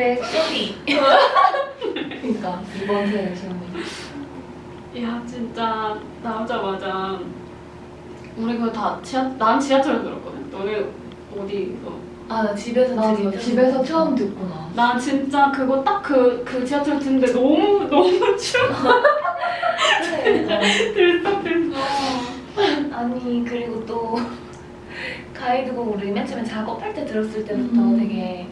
세대 쇼리. 그러니까 이번 세대 시험이. 야 진짜 나오자마자 우리 그거 다 지하 난 지하철에서 들었거든. 너네 어디? 어. 아, 나 집에서 나도 되게 집에서 처음 듣고 나. 나 진짜 그거 딱그그 지하철 듣는데 너무 너무 추워. 그래. 들썩 들썩. 아니 그리고 또 가이드곡 우리 맨 처음에 작업할 때 들었을 때부터 음. 되게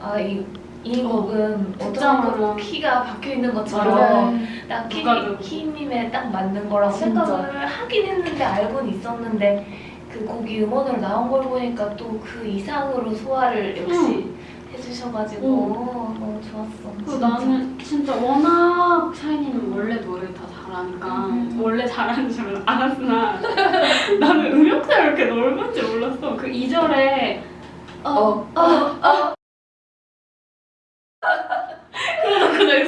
아이 이 곡은 진짜 어쩌면 맞아. 키가 박혀 있는 맞아. 것처럼 딱 키, 누가 들어도. 키님에 딱 맞는 거라고 진짜. 생각을 하긴 했는데 알고는 있었는데 그 곡이 음원으로 나온 걸 보니까 또 그 이상으로 소화를 역시 해주셔가지고 너무 좋았어. 그 나는 진짜 워낙 샤이니는 원래 노래 다 잘하니까 음. 원래 잘하는 줄 알았으나 나는 음역대가 이렇게 넓은지 몰랐어. 그 2절에 어. 그러다 그날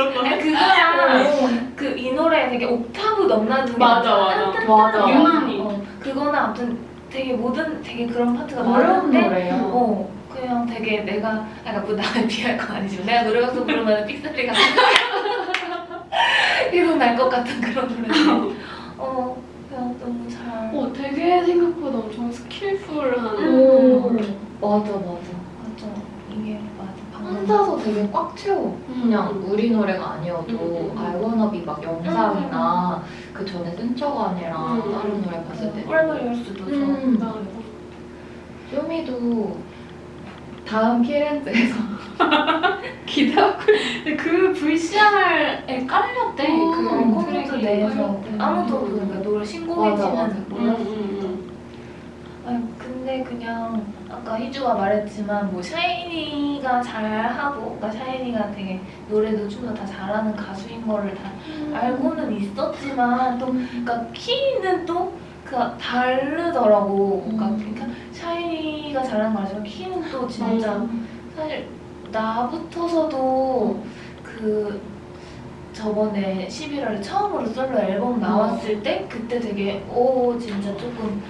아니, 그거랑 그 이 노래 되게 옥타브 넘나드는 게 맞아, 맞아. 맞아. 유난히. 어, 그거는 아무튼 되게 모든 되게 그런 파트가 어려운 많은데 노래야. 어 그냥 되게 내가 약간 뭐 나를 비할 건 아니지만 내가 노래 방송 부르면 삑사리가 계속 날것 같은 그런 노래 어 그냥 너무 잘 어, 되게 생각보다 엄청 스킬풀한. 오. 음. 맞아 맞아. 맞아 이게 맞아 혼자서 되게 꽉 채워. 그냥 음. 우리 노래가 아니어도 음, 음. I wanna be 막 영상이나 그 전에 쓴척아니랑 음. 다른 노래 봤을 때 꿀벌 열수도 좋아 음. 나 쇼미도 다음 키렌즈에서 기대하고 근데 그 VCR에 깔렸대. 음, 그 트랙이 내에서. 아무도 그러니까 노래 신곡인지는. 음, 몰랐어 음, 근데 그냥 아까 희주가 말했지만 뭐 샤이니가 잘하고 그러니까 샤이니가 되게 노래도 좀더다 잘하는 가수인 거를 다 음. 알고는 있었지만 또 그러니까 키는 또 그 다르더라고 그러니까, 음. 그러니까 샤이니가 잘하는 거 알지만 키는 또 진짜 음. 사실 나부터서도 그 저번에 11월에 처음으로 솔로 앨범 나왔을 때 그때 되게 오 진짜 조금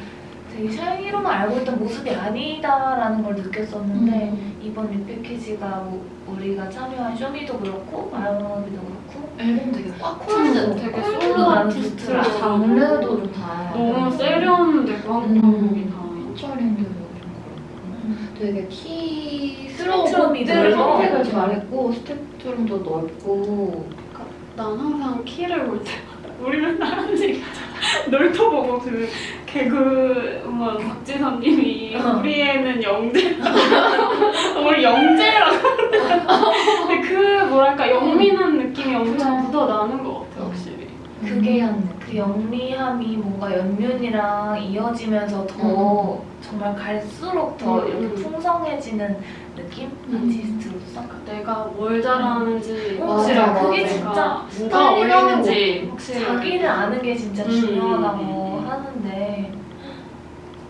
되게 샤이니로만 알고 있던 모습이 아니다라는 걸 느꼈었는데 음. 이번 리패키지가 뭐 우리가 참여한 쇼미도 그렇고 마이너비도 그렇고 앨범 되게 꽉 콜드 채워. 되게 콜드 솔로 아티스트라. 장르도 좀 다. 너무 세련되고 한국이 다. 피처링도 되게 키스러운 것들을. 선택을 잘했고 스펙트럼도 넓고 난 항상 키를 볼 때마다 우리 맨날 하는 얘기잖아. 널터 보고 그 개그 음원 박지선님이 어. 우리 애는 영재 우리 영재라고 근데 그 뭐랄까 영민한 느낌이 엄청 그래. 묻어 나는 것 같아. 그게 그 영리함이 뭔가 연륜이랑 이어지면서 더 정말 갈수록 더 음, 이렇게 음. 풍성해지는 느낌? 음. 아티스트로서? 내가 뭘 잘하하는지 어, 확실하고 맞아, 그게 맞아. 진짜 뭐가 어울리는지 확실히 자기를 아는 게 진짜 음, 중요하다고 음, 음. 하는데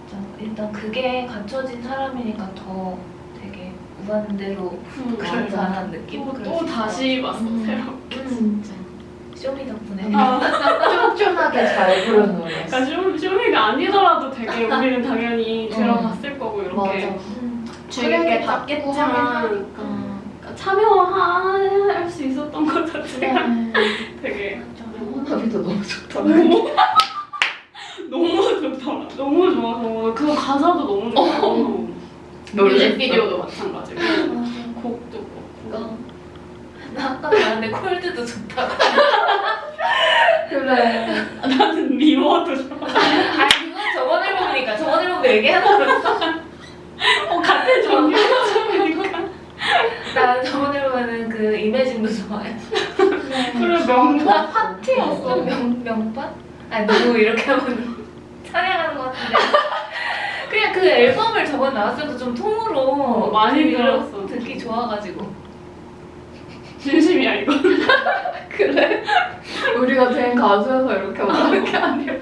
진짜 일단 그게 갖춰진 사람이니까 더 되게 무한대로 음, 그럴 맞아. 만한 느낌? 또, 다시 봤어 음. 새롭게 진짜 쇼미 덕분에 아, 쫀쫀하게 잘 부른 노래. 그러니까 쇼, 쇼미가 아니더라도 되게 우리는 당연히 들어봤을 거고 이렇게 맞아. 음. 주의 깊게 트랙이 봤겠지만 하긴 그러니까 음. 참여할 수 있었던 것 자체가 네. 되게 호나비도 너무 좋더라. 너무 좋더라 너무 좋아서 그 가사도 너무 좋고 놀랬어. 뮤직비디오도 마찬가지고 맞아. 곡도 그렇고 어. 나 아까 말했는데 콜드도 좋다고. 그래. 나는 미워도 좋아. 아 그건 저번 앨범이니까. 저번 앨범 얘기하는 거였어 어, 같은 종류니까. 나 저번 앨범에는 그 이매진도 좋아해. 그래 명반. 파티였어. 좀 명, 명반? 아니 너무 이렇게 하면 찬양하는 것 같은데. 그냥 그 앨범을 저번 나왔을 때 좀 통으로 어, 많이 들었어. 듣기 좋아가지고 진심이야 이거 그래? 우리가 된 가수여서 이렇게 말하는 게 아니라.